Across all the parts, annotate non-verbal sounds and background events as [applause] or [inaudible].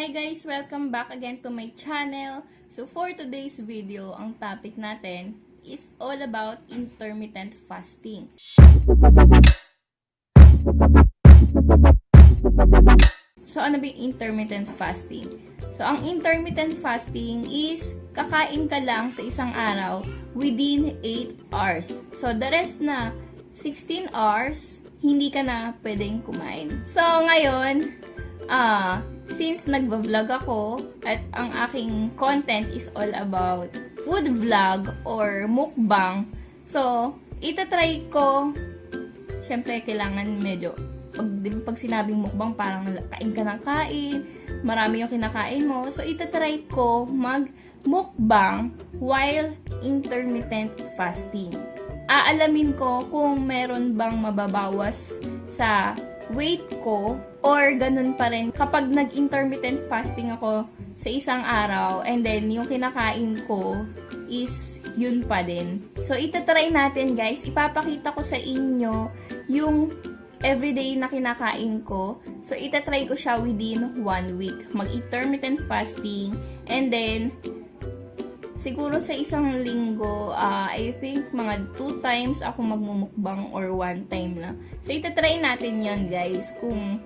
Hi guys! Welcome back again to my channel. So for today's video, ang topic natin is all about intermittent fasting. So ano ba yung intermittent fasting? So ang intermittent fasting is kakain ka lang sa isang araw within 8 hours. So the rest na 16 hours, hindi ka na pwedeng kumain. So ngayon, ah, since nagva-vlog ako at ang aking content is all about food vlog or mukbang, so itatry ko, syempre kailangan medyo pag, pag sinabing mukbang, parang kain ka ng kain, marami yung kinakain mo. So, itatry ko mag mukbang while intermittent fasting. Aalamin ko kung meron bang mababawas sa weight ko or ganun pa rin kapag nag-intermittent fasting ako sa isang araw and then yung kinakain ko is yun pa din. So, itatry natin guys. Ipapakita ko sa inyo yung everyday na kinakain ko. So, itatry ko siya within one week. Mag-intermittent fasting. And then, siguro sa isang linggo, uh, I think mga two times ako magmumukbang or one time lang. So, itatry natin yon guys. Kung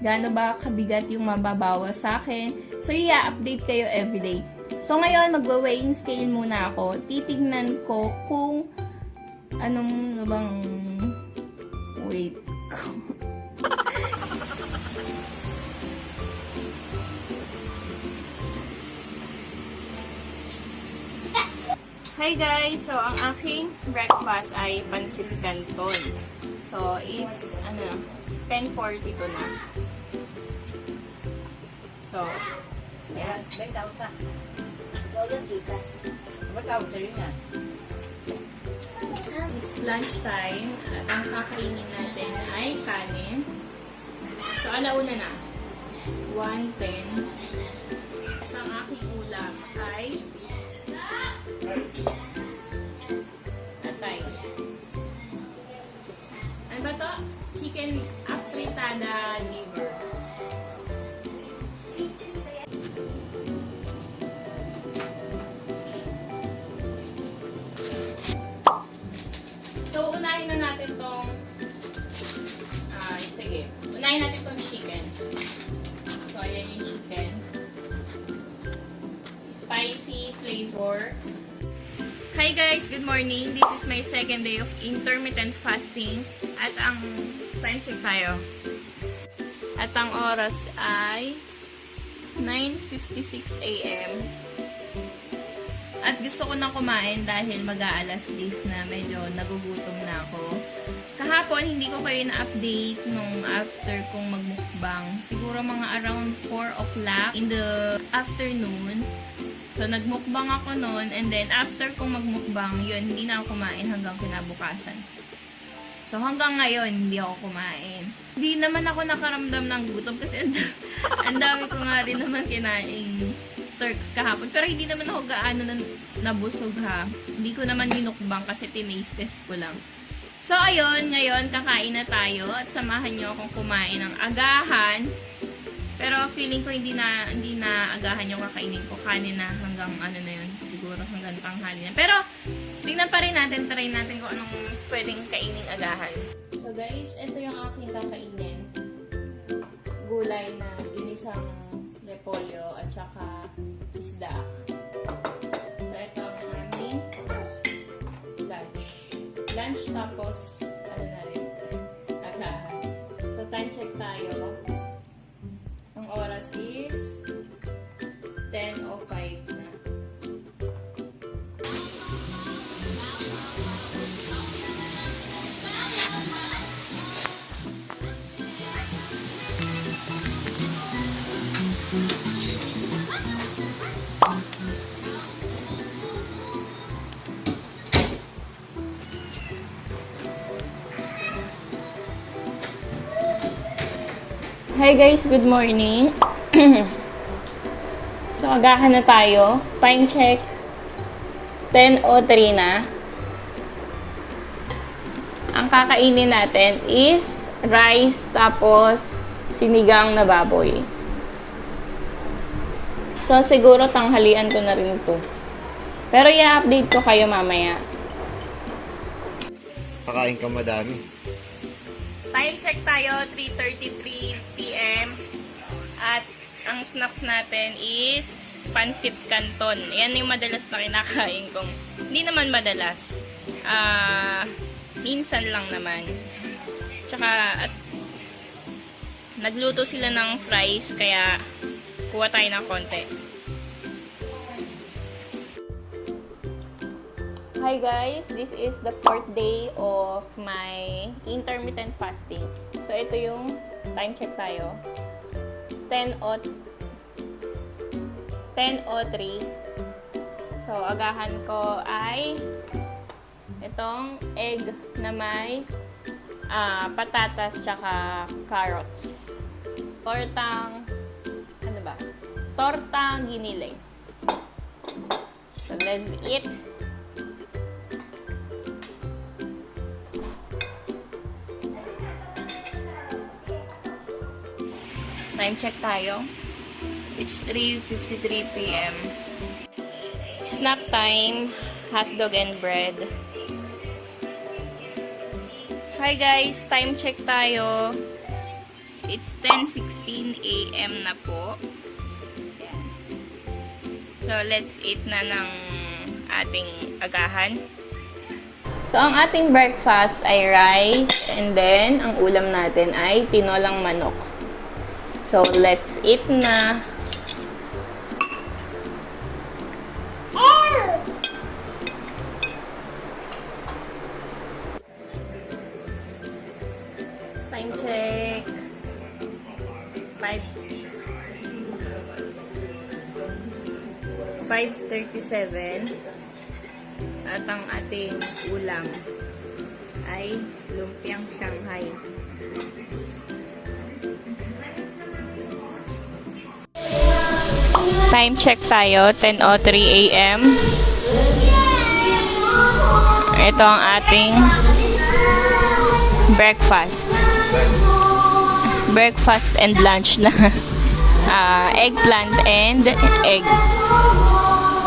gaano ba kabigat yung mababawas sa akin. So, i-update kayo everyday. So, ngayon, magwa-weighing scale muna ako. Titignan ko kung anong ano bang weight [laughs] Hi guys! So, ang aking breakfast ay pansit canton. So, it's, ano, 10.42 na. So, yan. it's lunchtime at ang kakainin natin ay kanin. So, alauna na. 1.10. So, ang aking ulam ay Chicken afritada liver. So, unahin na natin tong ah, sige. Unahin natin tong chicken. So, ayan yung chicken. Spicy flavor. Guys! Good morning! This is my second day of intermittent fasting. At ang time check tayo. At ang oras ay 9.56 a.m. At gusto ko na kumain dahil mag-aalas 10 na medyo nagugutom na ako. Kahapon, hindi ko kayo na-update nung after kong magmukbang. Siguro mga around 4 o'clock in the afternoon. So, nagmukbang ako noon and then after kong magmukbang, yun, hindi na ako kumain hanggang kinabukasan. So, hanggang ngayon, hindi ako kumain. Hindi naman ako nakaramdam ng gutom kasi ang da- [laughs] ang dami ko nga rin naman kinain Turks kahapon. Pero hindi naman ako gaano na nabusog ha. Hindi ko naman minukbang kasi tinaste test ko lang. So, ayun, ngayon, kakain na tayo at samahan nyo akong kumain ng agahan. Pero feeling ko hindi na hindi na agahan yung kakainin ko. Kanin na hanggang ano na yun. Siguro hanggang tanghali na. Pero, tingnan pa rin natin, try natin kung anong pwedeng kainin agahan. So guys, ito yung aking kakainin. Gulay na ginisang repolyo at saka isda. So, ito ang aming lunch. Lunch tapos, ano na rin, agahan. So, time check tayo. Oras is 10.05 Hi guys, good morning. [clears throat] so, agahan na tayo. Time check. 10.03 na. Ang kakainin natin is rice tapos sinigang na baboy. So, siguro tanghalian ko na rin to. Pero i-update ko kayo mamaya. Pakain ka madami. Time check tayo, 3.33 p.m. At ang snacks natin is pansit canton. Yan yung madalas na kinakain kong. Hindi naman madalas. Ah, minsan lang naman. Tsaka, at nagluto sila ng fries, kaya kuha tayo ng konti. Hi guys, this is the fourth day of my intermittent fasting. So ito yung time check tayo. 10 o 10 o 3. So agahan ko ay itong egg na may ah, patatas tsaka carrots. Tortang ano ba? Tortang giniling. So let's eat. Time check tayo. It's 3.53 p.m. Snack time, hotdog and bread. Hi guys, time check tayo. It's 10.16 a.m. na po. So, let's eat na ng ating agahan. So, ang ating breakfast ay rice and then ang ulam natin ay tinolang manok. So, let's eat na. Time check. 5 5.37 at ang ating ulam ay lumpiang Shanghai. Time check tayo, 10.03 a.m. Ito ang ating breakfast. Breakfast and lunch na. [laughs] Ah, eggplant and egg.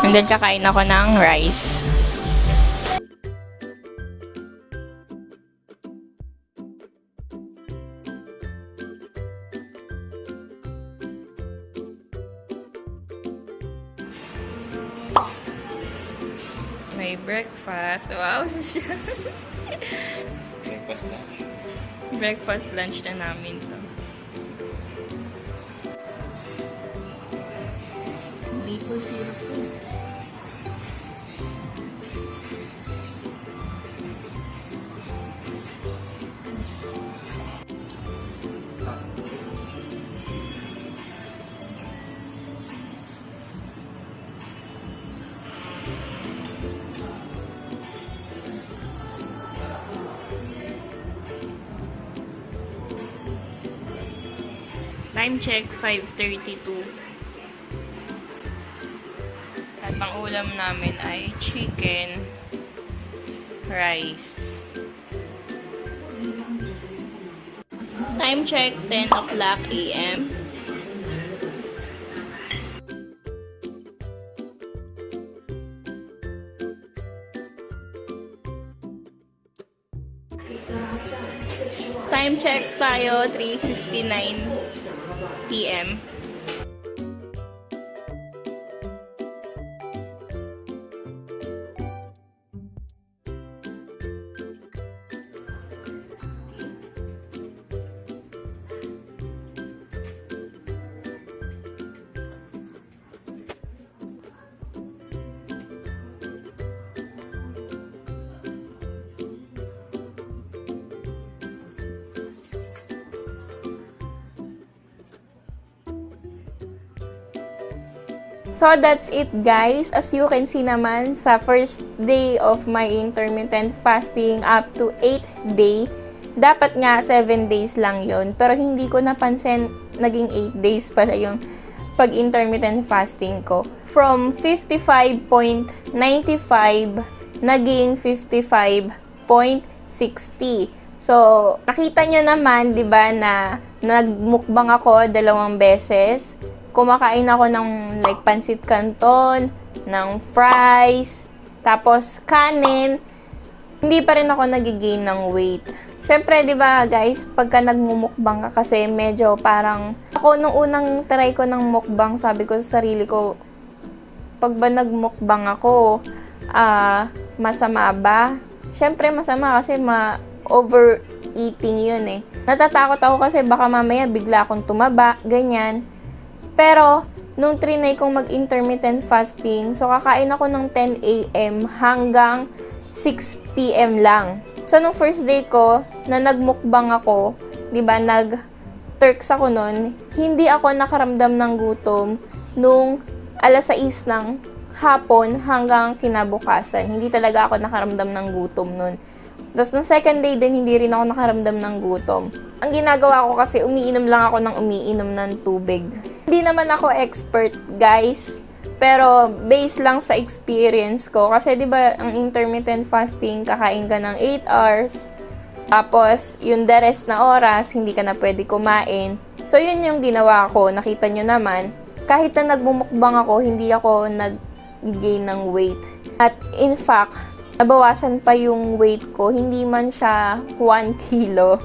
And then kakain ako ng rice. May breakfast. Wow, Breakfast na. breakfast lunch na namin to. Maple syrup. Check, 5.32. At ang ulam namin ay chicken, rice. Time check, 10 o'clock a.m. Time check tayo, 3.59 p.m. So that's it guys. As you can see naman sa first day of my intermittent fasting up to 8 day, dapat nga 7 days lang yon Pero hindi ko napansin naging 8 days pala yung pag-intermittent fasting ko. From 55.95 naging 55.60. So, nakita nyo naman, di ba, na nagmukbang ako dalawang beses kumakain ako ng like pansit canton, ng fries, tapos kanin, hindi pa rin ako nagigain ng weight. Syempre, di ba guys, pagka nagmumukbang ka kasi medyo parang, ako nung unang try ko ng mukbang, sabi ko sa sarili ko, pag ba nagmukbang ako, ah, masama ba? Syempre, masama kasi ma overeating yun eh. Natatakot ako kasi baka mamaya bigla akong tumaba, ganyan. Pero, nung trinay kong mag-intermittent fasting, so kakain ako ng 10 a.m. hanggang 6 p.m. lang. So, nung first day ko, na nagmukbang ako, di ba, nag-turks ako nun, hindi ako nakaramdam ng gutom nung alas 6 ng hapon hanggang kinabukasan. Hindi talaga ako nakaramdam ng gutom nun. Tapos, nung second day din, hindi rin ako nakaramdam ng gutom. Ang ginagawa ko kasi, umiinom lang ako ng umiinom ng tubig. Hindi naman ako expert, guys. Pero, based lang sa experience ko. Kasi, di ba, ang intermittent fasting, kakain ka ng 8 hours. Tapos, yung the rest na oras, hindi ka na pwede kumain. So, yun yung ginawa ko. Nakita nyo naman, kahit na nagmumukbang ako, hindi ako nag-gain ng weight. At in fact, nabawasan pa yung weight ko. Hindi man siya 1 kilo.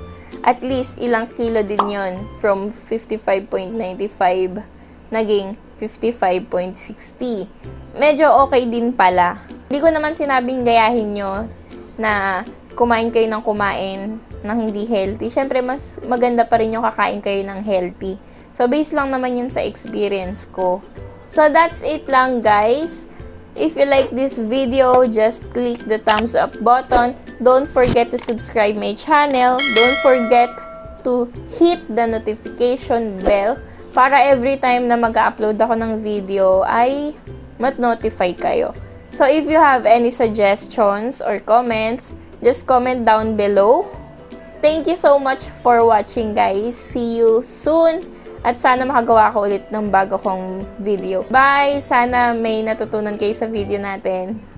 At least, ilang kilo din yon From 55.95, naging 55.60. Medyo okay din pala. Hindi ko naman sinabing gayahin nyo na kumain kayo ng kumain ng hindi healthy. Siyempre, mas maganda pa rin yung kakain kayo ng healthy. So, based lang naman yun sa experience ko. So, that's it lang, guys. If you like this video, just click the thumbs up button. Don't forget to subscribe my channel. Don't forget to hit the notification bell para every time na mag-upload ako ng video ay mat-notify kayo. So, if you have any suggestions or comments, just comment down below. Thank you so much for watching, guys. See you soon. At sana makagawa ko ulit ng bago kong video. Bye! Sana may natutunan kayo sa video natin.